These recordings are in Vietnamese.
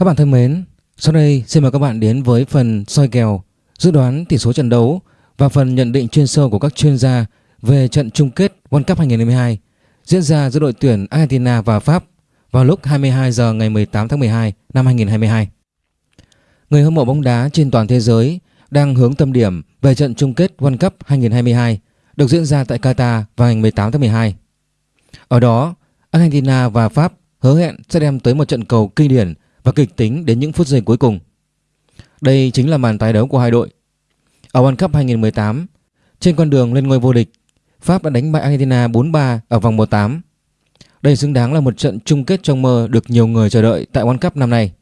Các bạn thân mến, sau đây xin mời các bạn đến với phần soi kèo, dự đoán tỷ số trận đấu và phần nhận định chuyên sâu của các chuyên gia về trận chung kết World Cup 2022 diễn ra giữa đội tuyển Argentina và Pháp vào lúc 22 giờ ngày 18 tháng 12 năm 2022. Người hâm mộ bóng đá trên toàn thế giới đang hướng tâm điểm về trận chung kết World Cup 2022 được diễn ra tại Qatar vào ngày 18 tháng 12. Ở đó, Argentina và Pháp hứa hẹn sẽ đem tới một trận cầu kinh điển và kịch tính đến những phút giây cuối cùng. Đây chính là màn tái đấu của hai đội. Ở World Cup 2018, trên con đường lên ngôi vô địch, Pháp đã đánh bại Argentina 4-3 ở vòng 1/8. Đây xứng đáng là một trận chung kết trong mơ được nhiều người chờ đợi tại World Cup năm nay,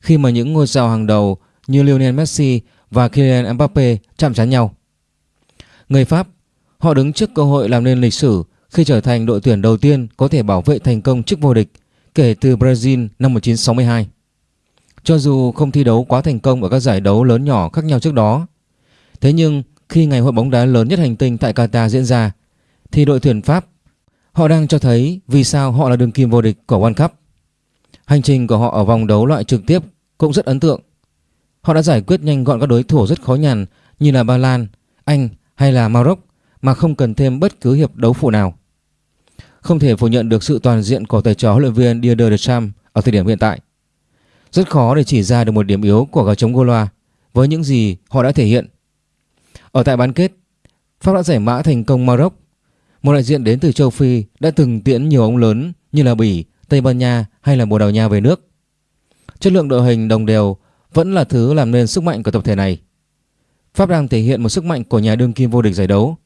khi mà những ngôi sao hàng đầu như Lionel Messi và Kylian Mbappe chạm trán nhau. Người Pháp, họ đứng trước cơ hội làm nên lịch sử khi trở thành đội tuyển đầu tiên có thể bảo vệ thành công chức vô địch kể từ Brazil năm 1962. Cho dù không thi đấu quá thành công ở các giải đấu lớn nhỏ khác nhau trước đó, thế nhưng khi ngày hội bóng đá lớn nhất hành tinh tại Qatar diễn ra, thì đội tuyển Pháp họ đang cho thấy vì sao họ là đường kim vô địch của World Cup. Hành trình của họ ở vòng đấu loại trực tiếp cũng rất ấn tượng. Họ đã giải quyết nhanh gọn các đối thủ rất khó nhằn như là Ba Lan, Anh hay là Maroc mà không cần thêm bất cứ hiệp đấu phụ nào. Không thể phủ nhận được sự toàn diện của thầy trò huấn luyện viên Didier Deschamps ở thời điểm hiện tại. Rất khó để chỉ ra được một điểm yếu của gà trống Goloa với những gì họ đã thể hiện. Ở tại bán kết, Pháp đã giải mã thành công Maroc, một đại diện đến từ châu Phi đã từng tiễn nhiều ông lớn như là Bỉ, Tây Ban Nha hay là Bồ Đào Nha về nước. Chất lượng đội hình đồng đều vẫn là thứ làm nên sức mạnh của tập thể này. Pháp đang thể hiện một sức mạnh của nhà đương kim vô địch giải đấu.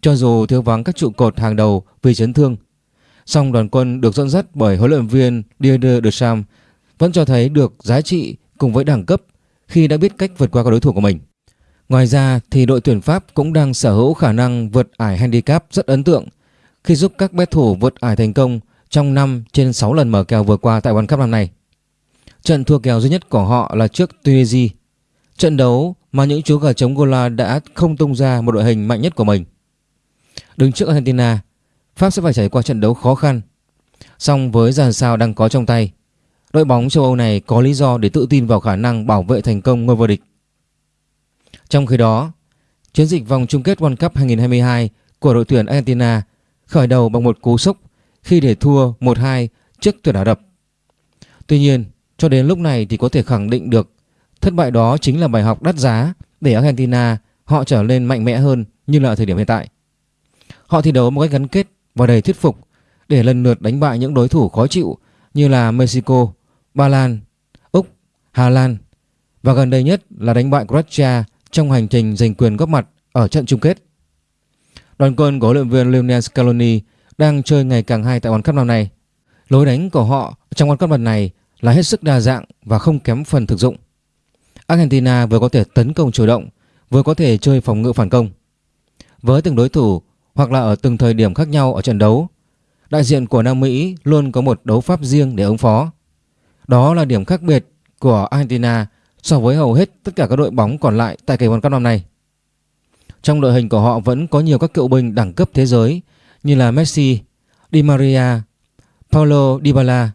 Cho dù thiếu vắng các trụ cột hàng đầu vì chấn thương, song đoàn quân được dẫn dắt bởi huấn luyện viên Didier Deschamps vẫn cho thấy được giá trị cùng với đẳng cấp khi đã biết cách vượt qua các đối thủ của mình. Ngoài ra thì đội tuyển Pháp cũng đang sở hữu khả năng vượt ải handicap rất ấn tượng khi giúp các bet thủ vượt ải thành công trong 5 trên 6 lần mở kèo vừa qua tại World Cup năm nay. Trận thua kèo duy nhất của họ là trước Tunisia. Trận đấu mà những chú gà trống Gola đã không tung ra một đội hình mạnh nhất của mình. Đứng trước Argentina, Pháp sẽ phải trải qua trận đấu khó khăn. Song với dàn sao đang có trong tay, đội bóng châu Âu này có lý do để tự tin vào khả năng bảo vệ thành công ngôi vô địch. Trong khi đó, chiến dịch vòng chung kết World Cup 2022 của đội tuyển Argentina khởi đầu bằng một cú sốc khi để thua 1-2 trước tuyển Ả Rập. Tuy nhiên, cho đến lúc này thì có thể khẳng định được thất bại đó chính là bài học đắt giá để Argentina họ trở lên mạnh mẽ hơn như là ở thời điểm hiện tại. Họ thi đấu một cách gắn kết và đầy thuyết phục để lần lượt đánh bại những đối thủ khó chịu như là Mexico, Ba Lan, Úc, Hà Lan và gần đây nhất là đánh bại Croatia trong hành trình giành quyền góp mặt ở trận chung kết. Đoàn quân của huấn luyện viên Lionel Scaloni đang chơi ngày càng hay tại World Cup năm nay. Lối đánh của họ trong World Cup lần này là hết sức đa dạng và không kém phần thực dụng. Argentina vừa có thể tấn công chủ động, vừa có thể chơi phòng ngự phản công. Với từng đối thủ hoặc là ở từng thời điểm khác nhau ở trận đấu, đại diện của Nam Mỹ luôn có một đấu pháp riêng để ứng phó. Đó là điểm khác biệt của Argentina so với hầu hết tất cả các đội bóng còn lại tại kỳ World Cup năm nay. Trong đội hình của họ vẫn có nhiều các cựu binh đẳng cấp thế giới như là Messi, Di Maria, Paulo Dybala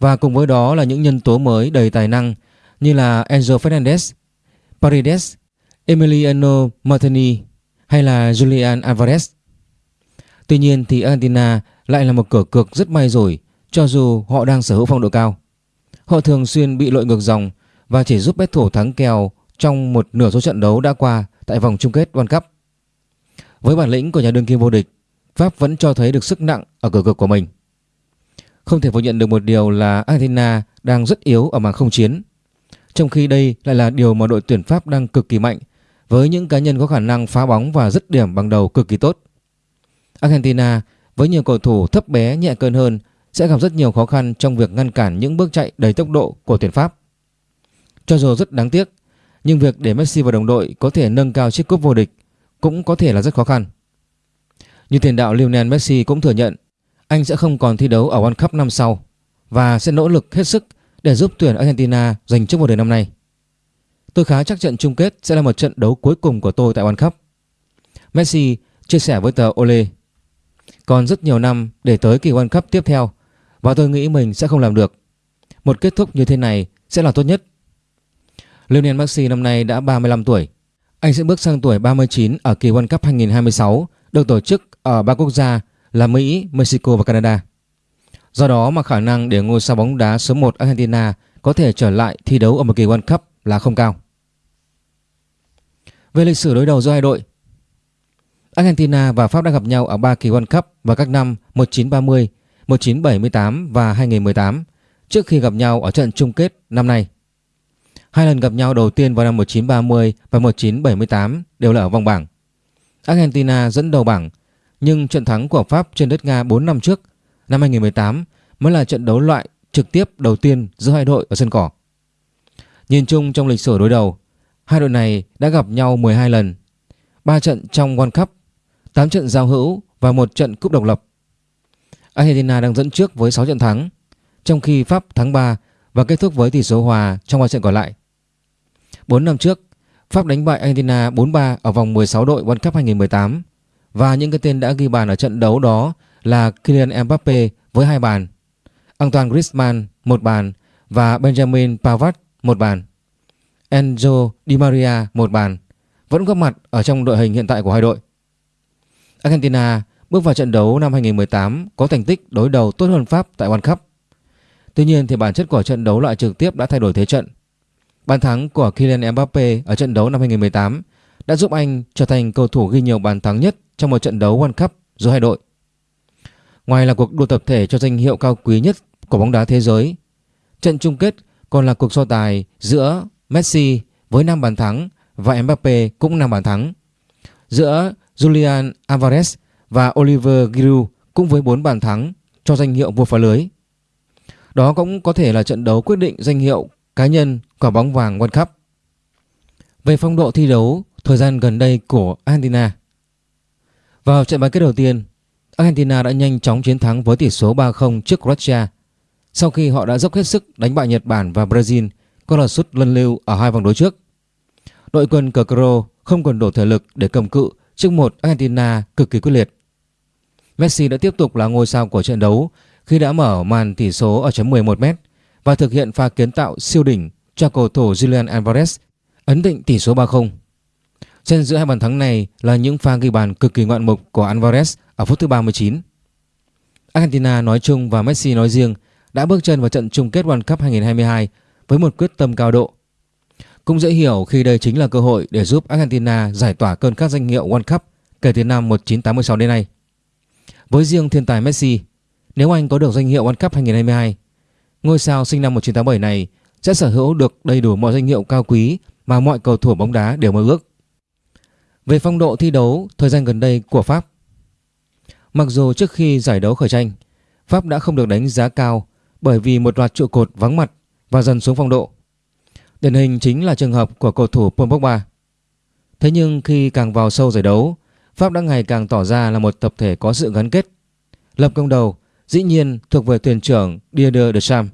và cùng với đó là những nhân tố mới đầy tài năng như là Enzo Fernandez, Paredes, Emiliano Martini hay là Julian Alvarez. Tuy nhiên thì Argentina lại là một cửa cược rất may rủi cho dù họ đang sở hữu phong độ cao. Họ thường xuyên bị lội ngược dòng và chỉ giúp bet thủ thắng kèo trong một nửa số trận đấu đã qua tại vòng chung kết World Cup. Với bản lĩnh của nhà đương kim vô địch, Pháp vẫn cho thấy được sức nặng ở cửa cực của mình. Không thể phủ nhận được một điều là Argentina đang rất yếu ở mảng không chiến. Trong khi đây lại là điều mà đội tuyển Pháp đang cực kỳ mạnh với những cá nhân có khả năng phá bóng và dứt điểm bằng đầu cực kỳ tốt. Argentina với nhiều cầu thủ thấp bé nhẹ cân hơn sẽ gặp rất nhiều khó khăn trong việc ngăn cản những bước chạy đầy tốc độ của tuyển Pháp. Cho dù rất đáng tiếc, nhưng việc để Messi và đồng đội có thể nâng cao chiếc cúp vô địch cũng có thể là rất khó khăn. Như tiền đạo Lionel Messi cũng thừa nhận anh sẽ không còn thi đấu ở World Cup năm sau và sẽ nỗ lực hết sức để giúp tuyển Argentina giành chức vô địch năm nay. Tôi khá chắc trận chung kết sẽ là một trận đấu cuối cùng của tôi tại World Cup. Messi chia sẻ với tờ Ole. Còn rất nhiều năm để tới kỳ World Cup tiếp theo và tôi nghĩ mình sẽ không làm được. Một kết thúc như thế này sẽ là tốt nhất. Lionel Messi năm nay đã 35 tuổi. Anh sẽ bước sang tuổi 39 ở kỳ World Cup 2026 được tổ chức ở ba quốc gia là Mỹ, Mexico và Canada. Do đó mà khả năng để ngôi sao bóng đá số 1 Argentina có thể trở lại thi đấu ở một kỳ World Cup là không cao. Về lịch sử đối đầu giữa hai đội, Argentina và Pháp đã gặp nhau ở ba kỳ World Cup vào các năm 1930, 1978 và 2018 trước khi gặp nhau ở trận chung kết năm nay. Hai lần gặp nhau đầu tiên vào năm 1930 và 1978 đều là ở vòng bảng. Argentina dẫn đầu bảng, nhưng trận thắng của Pháp trên đất Nga 4 năm trước, năm 2018 mới là trận đấu loại trực tiếp đầu tiên giữa hai đội ở sân cỏ. Nhìn chung trong lịch sử đối đầu, hai đội này đã gặp nhau 12 lần, 3 trận trong World Cup, 8 trận giao hữu và một trận cúp độc lập. Argentina đang dẫn trước với 6 trận thắng, trong khi Pháp thắng 3 và kết thúc với tỷ số hòa trong 3 trận còn lại. 4 năm trước, Pháp đánh bại Argentina 4-3 ở vòng 16 đội World Cup 2018 và những cái tên đã ghi bàn ở trận đấu đó là Kylian Mbappe với hai bàn, Antoine Griezmann một bàn và Benjamin Pavard một bàn. Enzo Di Maria một bàn vẫn góp mặt ở trong đội hình hiện tại của hai đội. Argentina bước vào trận đấu năm 2018 có thành tích đối đầu tốt hơn Pháp tại World Cup. Tuy nhiên thì bản chất của trận đấu loại trực tiếp đã thay đổi thế trận. Bàn thắng của Kylian Mbappe ở trận đấu năm 2018 đã giúp anh trở thành cầu thủ ghi nhiều bàn thắng nhất trong một trận đấu World Cup giữa hai đội. Ngoài là cuộc đua tập thể cho danh hiệu cao quý nhất của bóng đá thế giới, trận chung kết còn là cuộc so tài giữa Messi với 5 bàn thắng và Mbappe cũng 5 bàn thắng. Giữa Julian Alvarez và Oliver Giroud cũng với 4 bàn thắng cho danh hiệu vua phá lưới. Đó cũng có thể là trận đấu quyết định danh hiệu cá nhân quả bóng vàng World Cup. Về phong độ thi đấu thời gian gần đây của Argentina. Vào trận bán kết đầu tiên, Argentina đã nhanh chóng chiến thắng với tỷ số 3-0 trước Croatia sau khi họ đã dốc hết sức đánh bại Nhật Bản và Brazil có là sút lân lưu ở hai vòng đối trước. Đội quân cờ Cro không còn đủ thể lực để cầm cự trước một Argentina cực kỳ quyết liệt. Messi đã tiếp tục là ngôi sao của trận đấu khi đã mở màn tỷ số ở chấm 11m và thực hiện pha kiến tạo siêu đỉnh cho cầu thủ Julian Alvarez ấn định tỷ số 3-0. Xen giữa hai bàn thắng này là những pha ghi bàn cực kỳ ngoạn mục của Alvarez ở phút thứ 39. Argentina nói chung và Messi nói riêng đã bước chân vào trận chung kết World Cup 2022 với một quyết tâm cao độ. Cũng dễ hiểu khi đây chính là cơ hội để giúp Argentina giải tỏa cơn khát danh hiệu World Cup kể từ năm 1986 đến nay. Với riêng thiên tài Messi, nếu anh có được danh hiệu World Cup 2022, ngôi sao sinh năm 1987 này sẽ sở hữu được đầy đủ mọi danh hiệu cao quý mà mọi cầu thủ bóng đá đều mơ ước. Về phong độ thi đấu thời gian gần đây của Pháp Mặc dù trước khi giải đấu khởi tranh Pháp đã không được đánh giá cao bởi vì một loạt trụ cột vắng mặt và dần xuống phong độ. Điển hình chính là trường hợp của cầu thủ Paul Pogba. Thế nhưng khi càng vào sâu giải đấu, Pháp đã ngày càng tỏ ra là một tập thể có sự gắn kết. Lập công đầu dĩ nhiên thuộc về thuyền trưởng Dieder de Sam.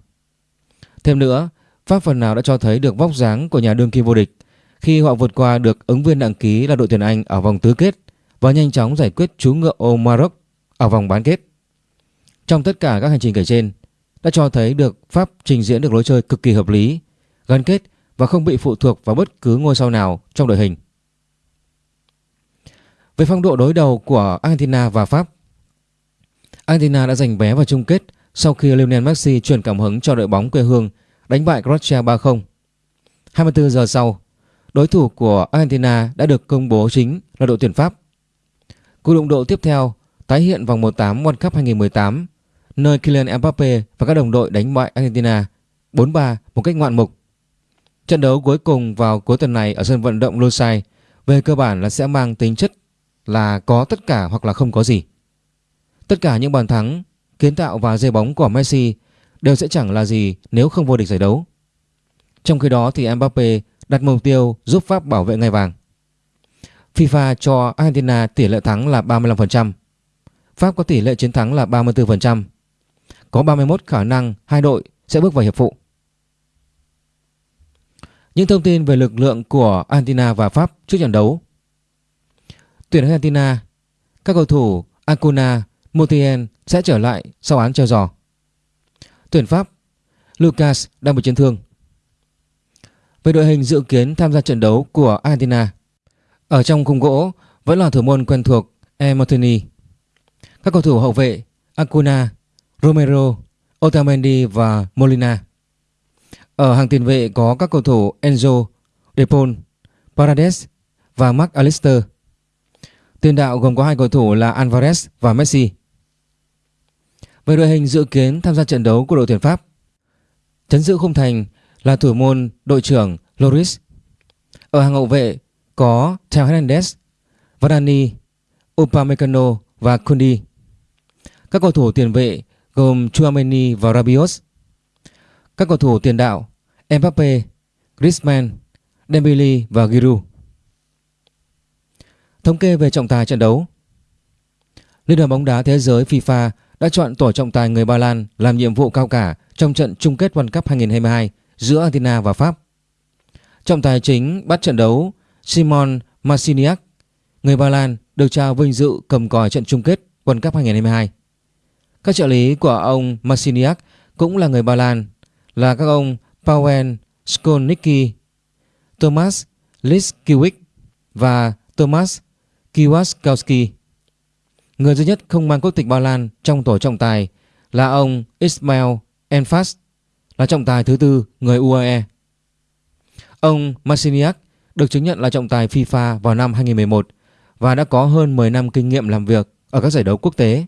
Thêm nữa, Pháp phần nào đã cho thấy được vóc dáng của nhà đương kim vô địch khi họ vượt qua được ứng viên đăng ký là đội tuyển Anh ở vòng tứ kết và nhanh chóng giải quyết chú ngựa ô Maroc ở vòng bán kết. Trong tất cả các hành trình kể trên đã cho thấy được Pháp trình diễn được lối chơi cực kỳ hợp lý, gắn kết và không bị phụ thuộc vào bất cứ ngôi sao nào trong đội hình. Về phong độ đối đầu của Argentina và Pháp Argentina đã giành vé vào chung kết sau khi Lionel Messi truyền cảm hứng cho đội bóng quê hương đánh bại Croatia 3-0. 24 giờ sau, đối thủ của Argentina đã được công bố chính là đội tuyển Pháp. Cuộc đụng độ tiếp theo tái hiện vòng 1-8 World Cup 2018 nơi Kylian Mbappe và các đồng đội đánh bại Argentina 4-3 một cách ngoạn mục. Trận đấu cuối cùng vào cuối tuần này ở sân vận động Lusail về cơ bản là sẽ mang tính chất là có tất cả hoặc là không có gì. Tất cả những bàn thắng, kiến tạo và dây bóng của Messi đều sẽ chẳng là gì nếu không vô địch giải đấu. Trong khi đó thì Mbappe đặt mục tiêu giúp Pháp bảo vệ ngai vàng. FIFA cho Argentina tỷ lệ thắng là 35%. Pháp có tỷ lệ chiến thắng là 34%. Có 31 khả năng hai đội sẽ bước vào hiệp phụ. Những thông tin về lực lượng của Argentina và Pháp trước trận đấu. Tuyển Argentina, các cầu thủ Acuna, Montiel sẽ trở lại sau án treo giò. Tuyển Pháp, Lucas đang bị chấn thương. Về đội hình dự kiến tham gia trận đấu của Argentina Ở trong khung gỗ vẫn là thủ môn quen thuộc Emertini Các cầu thủ hậu vệ Acuna, Romero, Otamendi và Molina Ở hàng tiền vệ có các cầu thủ Enzo, Depol, Parades và Mark Alister Tiền đạo gồm có hai cầu thủ là Alvarez và Messi Về đội hình dự kiến tham gia trận đấu của đội tuyển Pháp Chấn giữ khung thành là thủ môn đội trưởng Loris. Ở hàng hậu vệ có Theo Hernandez, Varane, Upamecano và Kundi. Các cầu thủ tiền vệ gồm Chouameni và Rabiot. Các cầu thủ tiền đạo Mbappe, Griezmann, Dembele và Giroud. Thống kê về trọng tài trận đấu Liên đoàn bóng đá thế giới FIFA đã chọn tổ trọng tài người Ba Lan làm nhiệm vụ cao cả trong trận chung kết World Cup 2022 giữa Argentina và Pháp. Trọng tài chính bắt trận đấu Simon Marciniak, người Ba Lan được trao vinh dự cầm còi trận chung kết World Cup 2022. Các trợ lý của ông Marciniak cũng là người Ba Lan là các ông Pawen Skolnicki, thomas Liskiewicz và thomas Kiwaskowski. Người duy nhất không mang quốc tịch Ba Lan trong tổ trọng tài là ông Ismail Enfast, là trọng tài thứ tư người UAE. Ông Masiniak được chứng nhận là trọng tài FIFA vào năm 2011 và đã có hơn 10 năm kinh nghiệm làm việc ở các giải đấu quốc tế.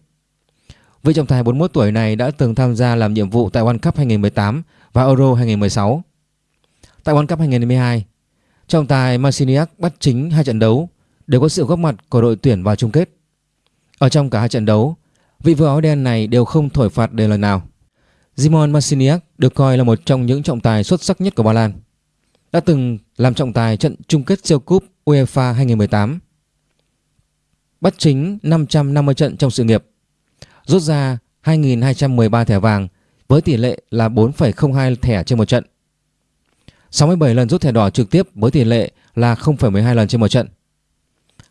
Vị trọng tài 41 tuổi này đã từng tham gia làm nhiệm vụ tại World Cup 2018 và Euro 2016. Tại World Cup 2022, trọng tài Masiniak bắt chính hai trận đấu đều có sự góp mặt của đội tuyển vào chung kết. Ở trong cả hai trận đấu, vị vua áo đen này đều không thổi phạt đề lần nào. Simon Marciniak được coi là một trong những trọng tài xuất sắc nhất của Ba Lan. Đã từng làm trọng tài trận chung kết siêu cúp UEFA 2018. Bắt chính 550 trận trong sự nghiệp. Rút ra 2.213 thẻ vàng với tỷ lệ là 4,02 thẻ trên một trận. 67 lần rút thẻ đỏ trực tiếp với tỷ lệ là 0,12 lần trên một trận.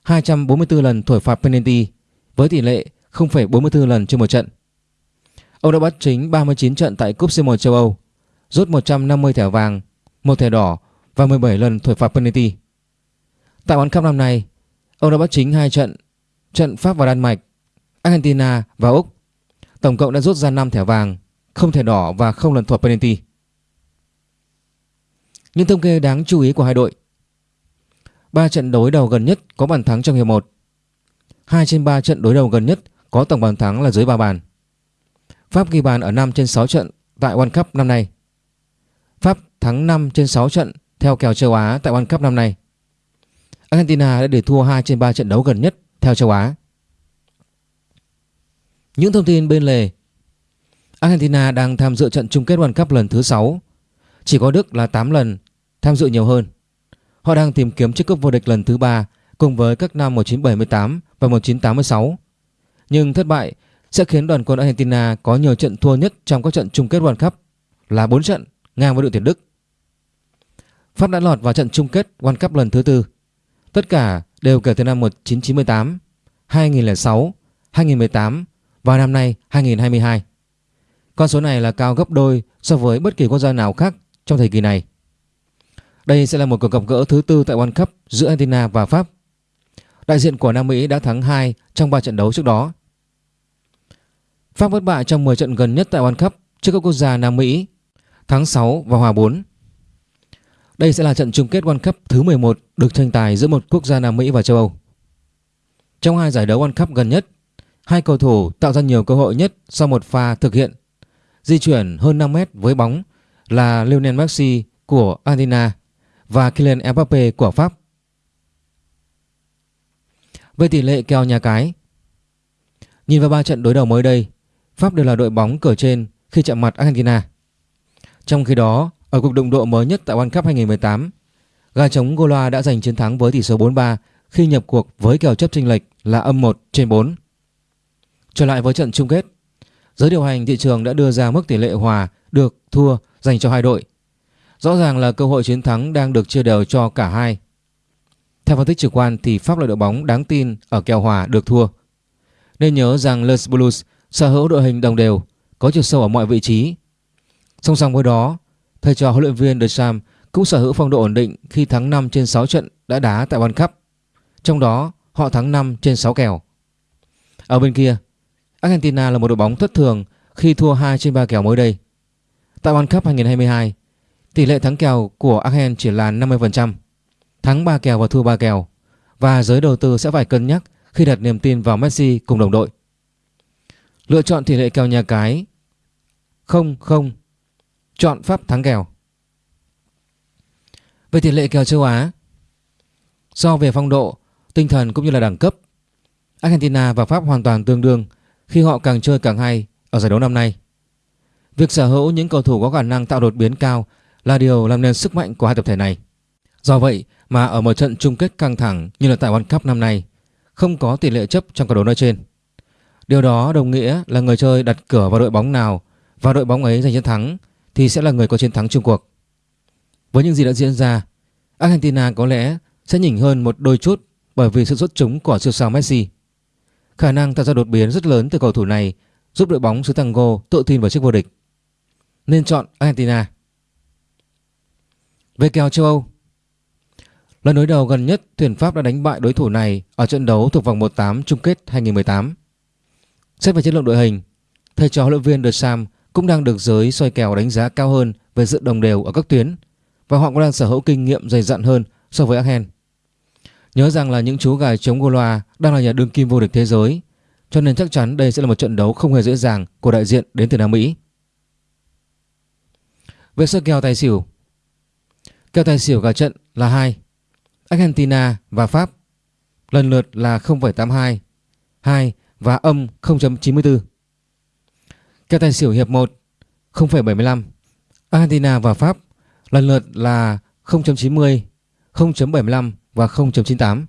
244 lần thổi phạt penalty với tỷ lệ 0,44 lần trên một trận. Ông đã bắt chính 39 trận tại Cúp C1 châu Âu, rút 150 thẻ vàng, một thẻ đỏ và 17 lần thổi phạt penalty. Tại World Cup năm nay, ông đã bắt chính hai trận, trận Pháp và Đan Mạch, Argentina và Úc. Tổng cộng đã rút ra 5 thẻ vàng, không thẻ đỏ và không lần thổi penalty. Những thông kê đáng chú ý của hai đội. 3 trận đối đầu gần nhất có bàn thắng trong hiệp 1. 2 trên 3 trận đối đầu gần nhất có tổng bàn thắng là dưới 3 bàn. Pháp ghi bàn ở 5 trên 6 trận tại World Cup năm nay. Pháp thắng 5 trên 6 trận theo kèo châu Á tại World Cup năm nay. Argentina đã để thua 2 trên 3 trận đấu gần nhất theo châu Á. Những thông tin bên lề Argentina đang tham dự trận chung kết World Cup lần thứ 6 Chỉ có Đức là 8 lần tham dự nhiều hơn Họ đang tìm kiếm chiếc cúp vô địch lần thứ 3 cùng với các năm 1978 và 1986 Nhưng thất bại sẽ khiến đoàn quân Argentina có nhiều trận thua nhất trong các trận chung kết World Cup là 4 trận ngang với đội tuyển Đức. Pháp đã lọt vào trận chung kết World Cup lần thứ tư. Tất cả đều kể từ năm 1998, 2006, 2018 và năm nay 2022. Con số này là cao gấp đôi so với bất kỳ quốc gia nào khác trong thời kỳ này. Đây sẽ là một cuộc gặp gỡ thứ tư tại World Cup giữa Argentina và Pháp. Đại diện của Nam Mỹ đã thắng 2 trong 3 trận đấu trước đó Pháp bất bại trong 10 trận gần nhất tại World Cup trước các quốc gia Nam Mỹ, thắng 6 và hòa 4. Đây sẽ là trận chung kết World Cup thứ 11 được tranh tài giữa một quốc gia Nam Mỹ và châu Âu. Trong hai giải đấu World Cup gần nhất, hai cầu thủ tạo ra nhiều cơ hội nhất sau một pha thực hiện di chuyển hơn 5 mét với bóng là Lionel Messi của Argentina và Kylian Mbappe của Pháp. Về tỷ lệ kèo nhà cái, nhìn vào ba trận đối đầu mới đây, Pháp đều là đội bóng cờ trên khi chạm mặt Argentina. Trong khi đó, ở cuộc đụng độ mới nhất tại World Cup 2018, gà trống Gola đã giành chiến thắng với tỷ số 4-3 khi nhập cuộc với kèo chấp chênh lệch là âm 1 trên 4. Trở lại với trận chung kết, giới điều hành thị trường đã đưa ra mức tỷ lệ hòa được thua dành cho hai đội. Rõ ràng là cơ hội chiến thắng đang được chia đều cho cả hai. Theo phân tích trực quan thì Pháp là đội bóng đáng tin ở kèo hòa được thua. Nên nhớ rằng Les Blues sở hữu đội hình đồng đều, có chiều sâu ở mọi vị trí. Song song với đó, thầy trò huấn luyện viên De Sam cũng sở hữu phong độ ổn định khi thắng 5 trên 6 trận đã đá tại World Cup. Trong đó họ thắng 5 trên 6 kèo. Ở bên kia, Argentina là một đội bóng thất thường khi thua 2 trên 3 kèo mới đây. Tại World Cup 2022, tỷ lệ thắng kèo của Argen chỉ là 50%, thắng 3 kèo và thua 3 kèo. Và giới đầu tư sẽ phải cân nhắc khi đặt niềm tin vào Messi cùng đồng đội. Lựa chọn tỷ lệ kèo nhà cái. 0-0 Chọn pháp thắng kèo. Về tỷ lệ kèo châu Á so về phong độ, tinh thần cũng như là đẳng cấp Argentina và Pháp hoàn toàn tương đương khi họ càng chơi càng hay ở giải đấu năm nay. Việc sở hữu những cầu thủ có khả năng tạo đột biến cao là điều làm nên sức mạnh của hai tập thể này. Do vậy mà ở một trận chung kết căng thẳng như là tại World Cup năm nay, không có tỷ lệ chấp trong cầu đấu nói trên. Điều đó đồng nghĩa là người chơi đặt cửa vào đội bóng nào và đội bóng ấy giành chiến thắng thì sẽ là người có chiến thắng chung cuộc. Với những gì đã diễn ra, Argentina có lẽ sẽ nhỉnh hơn một đôi chút bởi vì sự xuất chúng của siêu sao Messi. Khả năng tạo ra đột biến rất lớn từ cầu thủ này giúp đội bóng xứ Tango tự tin vào chiếc vô địch. Nên chọn Argentina. Về kèo châu Âu Lần đối đầu gần nhất tuyển Pháp đã đánh bại đối thủ này ở trận đấu thuộc vòng 1-8 chung kết 2018. Xét về chất lượng đội hình, thầy trò huấn luyện viên De Sam cũng đang được giới soi kèo đánh giá cao hơn về sự đồng đều ở các tuyến và họ cũng đang sở hữu kinh nghiệm dày dặn hơn so với Argen. Nhớ rằng là những chú gà chống Goloa đang là nhà đương kim vô địch thế giới cho nên chắc chắn đây sẽ là một trận đấu không hề dễ dàng của đại diện đến từ Nam Mỹ. Về sơ kèo tài xỉu Kèo tài xỉu cả trận là 2 Argentina và Pháp. Lần lượt là 0,82 2 và âm 0.94 Kèo tài xỉu hiệp 1 0,75 Argentina và Pháp. Lần lượt là 0.90 0.75 và 0.98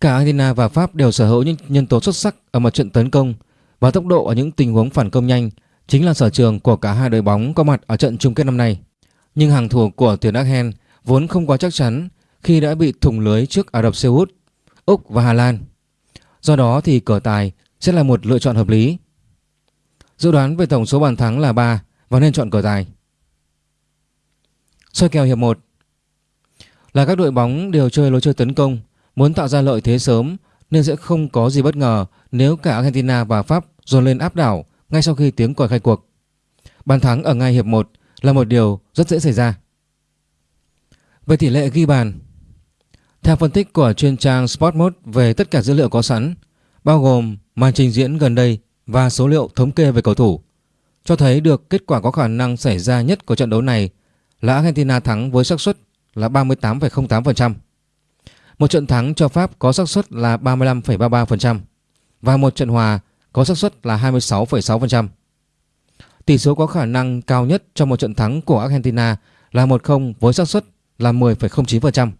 Cả Argentina và Pháp đều sở hữu những nhân tố xuất sắc ở mặt trận tấn công và tốc độ ở những tình huống phản công nhanh chính là sở trường của cả hai đội bóng có mặt ở trận chung kết năm nay. Nhưng hàng thủ của tuyển Argen vốn không quá chắc chắn khi đã bị thủng lưới trước Ả Rập Xê Út, Úc và Hà Lan. Do đó thì cờ tài sẽ là một lựa chọn hợp lý. Dự đoán về tổng số bàn thắng là 3 và nên chọn cờ tài. Soi kèo hiệp 1 Là các đội bóng đều chơi lối chơi tấn công Muốn tạo ra lợi thế sớm nên sẽ không có gì bất ngờ nếu cả Argentina và Pháp dồn lên áp đảo ngay sau khi tiếng còi khai cuộc. Bàn thắng ở ngay hiệp 1 là một điều rất dễ xảy ra. Về tỷ lệ ghi bàn Theo phân tích của chuyên trang Sportmode về tất cả dữ liệu có sẵn bao gồm màn trình diễn gần đây và số liệu thống kê về cầu thủ cho thấy được kết quả có khả năng xảy ra nhất của trận đấu này là Argentina thắng với xác suất là 38,08%. Một trận thắng cho Pháp có xác suất là 35,33% và một trận hòa có xác suất là 26,6%. Tỷ số có khả năng cao nhất cho một trận thắng của Argentina là 1-0 với xác suất là 10,09%.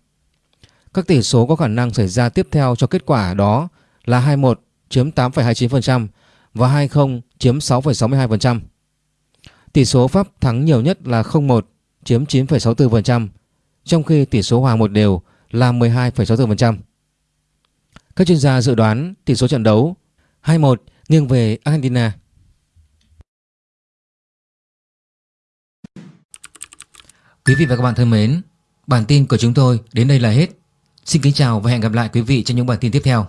Các tỷ số có khả năng xảy ra tiếp theo cho kết quả đó là 2-1 chiếm 8,29% và 2-0 chiếm 6,62%. Tỷ số Pháp thắng nhiều nhất là 0-1 chiếm 9,64%, trong khi tỷ số hòa một đều là 12,64%. Các chuyên gia dự đoán tỷ số trận đấu 2-1 nghiêng về Argentina. Quý vị và các bạn thân mến, bản tin của chúng tôi đến đây là hết. Xin kính chào và hẹn gặp lại quý vị trong những bản tin tiếp theo.